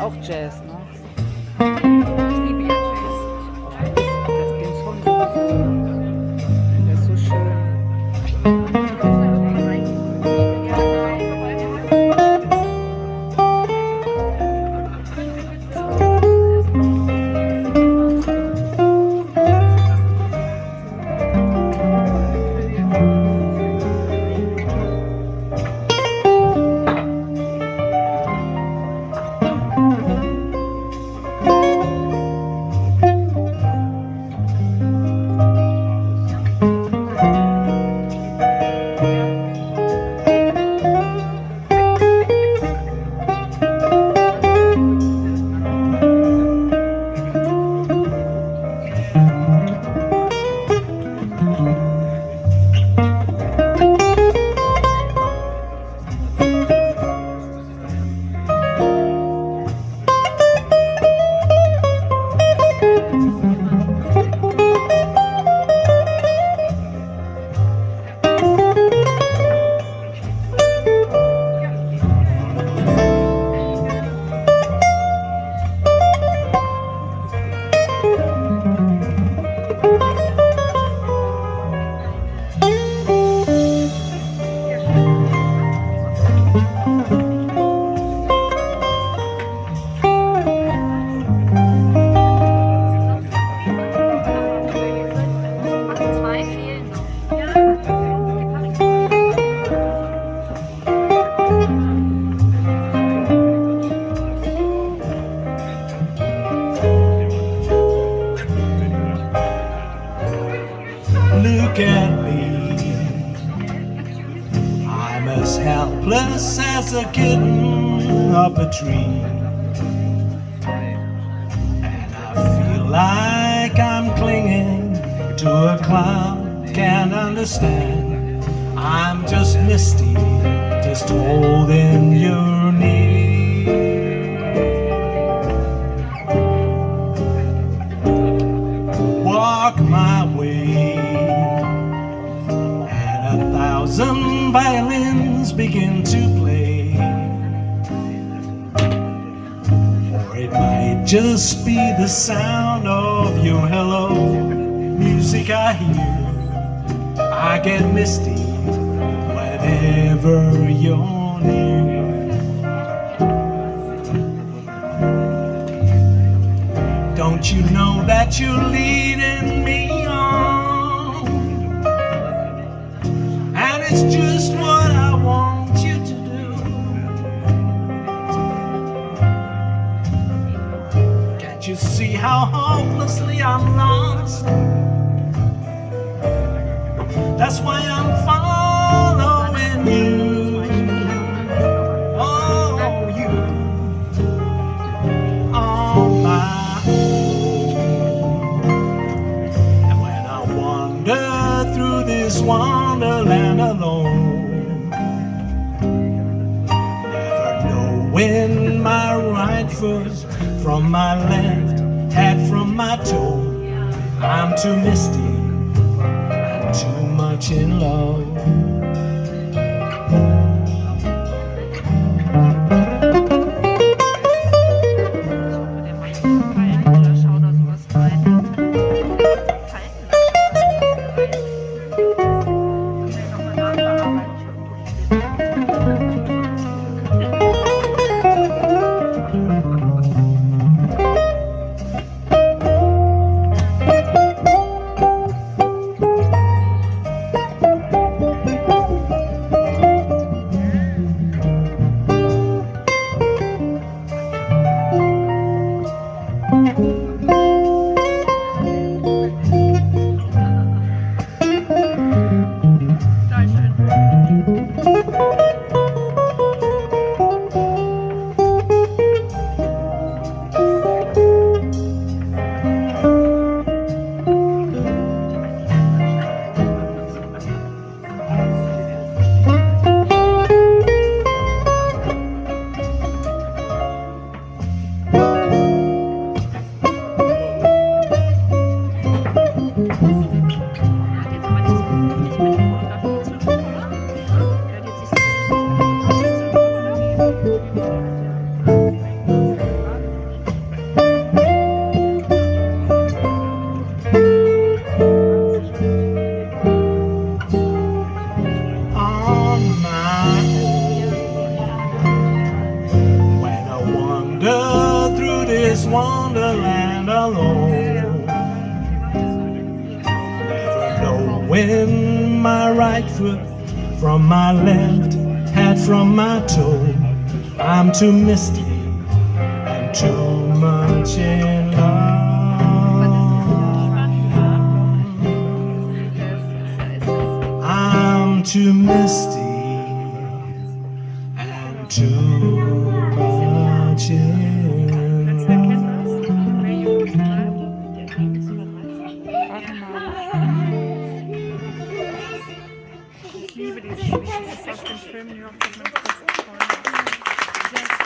auch Jazz, ne? Look at me. I'm as helpless as a kitten up a tree. And I feel like I'm clinging to a cloud. Can't understand. I'm just misty, just holding you violins begin to play. Or it might just be the sound of your hello. Music I hear I get misty whenever you're near. Don't you know that you're leading me on? And it's just what see how hopelessly I'm lost? That's why I'm following you. Oh, you my. And when I wander through this wonderland alone, never knowing my right foot from my left, my toe, I'm too misty, I'm too much in love. Wonderland alone. Never know when my right foot from my left, hat from my toe. I'm too misty and too much in love. I'm too misty and too